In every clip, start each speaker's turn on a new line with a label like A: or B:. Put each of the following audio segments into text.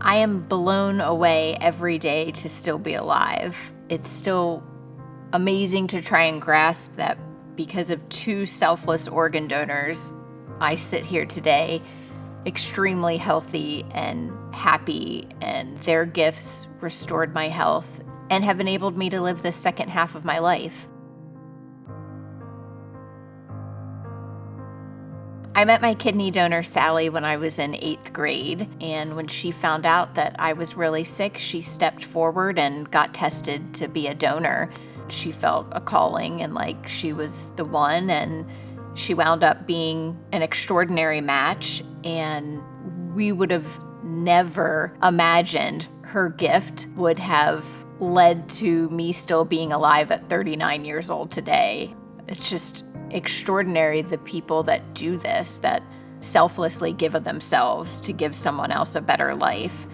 A: I am blown away every day to still be alive. It's still amazing to try and grasp that because of two selfless organ donors, I sit here today extremely healthy and happy, and their gifts restored my health and have enabled me to live the second half of my life. I met my kidney donor, Sally, when I was in eighth grade. And when she found out that I was really sick, she stepped forward and got tested to be a donor. She felt a calling and like she was the one. And she wound up being an extraordinary match. And we would have never imagined her gift would have led to me still being alive at 39 years old today. It's just extraordinary the people that do this, that selflessly give of themselves to give someone else a better life.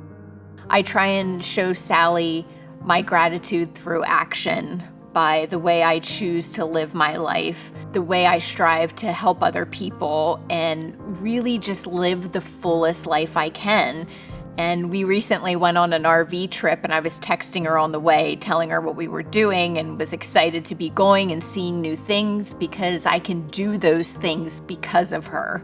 A: I try and show Sally my gratitude through action by the way I choose to live my life, the way I strive to help other people, and really just live the fullest life I can and we recently went on an RV trip, and I was texting her on the way, telling her what we were doing, and was excited to be going and seeing new things because I can do those things because of her.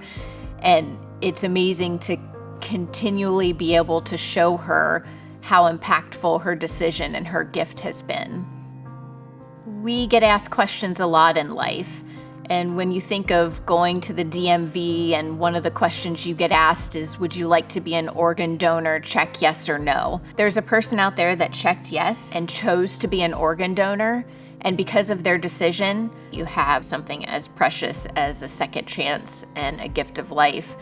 A: And it's amazing to continually be able to show her how impactful her decision and her gift has been. We get asked questions a lot in life. And when you think of going to the DMV and one of the questions you get asked is, would you like to be an organ donor? Check yes or no. There's a person out there that checked yes and chose to be an organ donor. And because of their decision, you have something as precious as a second chance and a gift of life.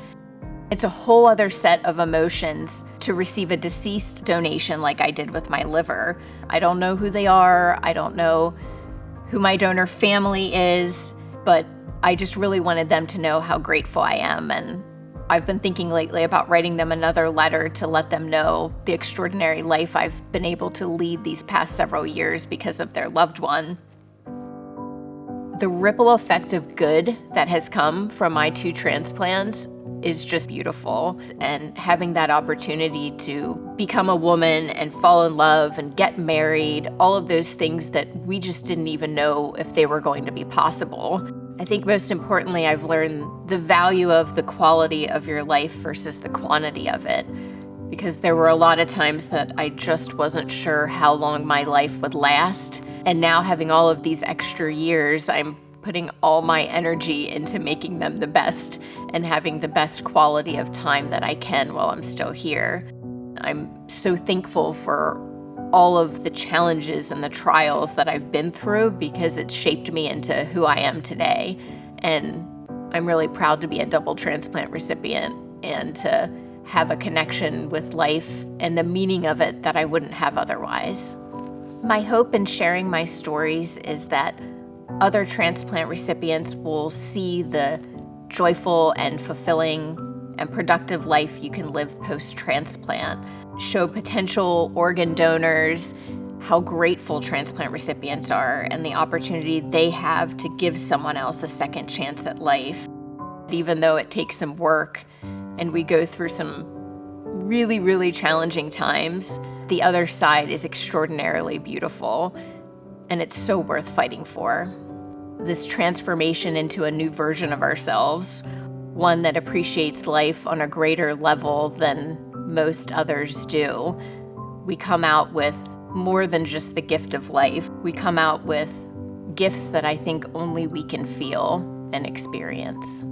A: It's a whole other set of emotions to receive a deceased donation like I did with my liver. I don't know who they are. I don't know who my donor family is but I just really wanted them to know how grateful I am. And I've been thinking lately about writing them another letter to let them know the extraordinary life I've been able to lead these past several years because of their loved one. The ripple effect of good that has come from my two transplants is just beautiful. And having that opportunity to become a woman and fall in love and get married, all of those things that we just didn't even know if they were going to be possible. I think most importantly, I've learned the value of the quality of your life versus the quantity of it. Because there were a lot of times that I just wasn't sure how long my life would last. And now having all of these extra years, I'm putting all my energy into making them the best and having the best quality of time that I can while I'm still here. I'm so thankful for all of the challenges and the trials that I've been through because it's shaped me into who I am today. And I'm really proud to be a double transplant recipient and to have a connection with life and the meaning of it that I wouldn't have otherwise. My hope in sharing my stories is that other transplant recipients will see the joyful and fulfilling and productive life you can live post-transplant, show potential organ donors how grateful transplant recipients are and the opportunity they have to give someone else a second chance at life. Even though it takes some work and we go through some really, really challenging times, the other side is extraordinarily beautiful and it's so worth fighting for this transformation into a new version of ourselves, one that appreciates life on a greater level than most others do. We come out with more than just the gift of life. We come out with gifts that I think only we can feel and experience.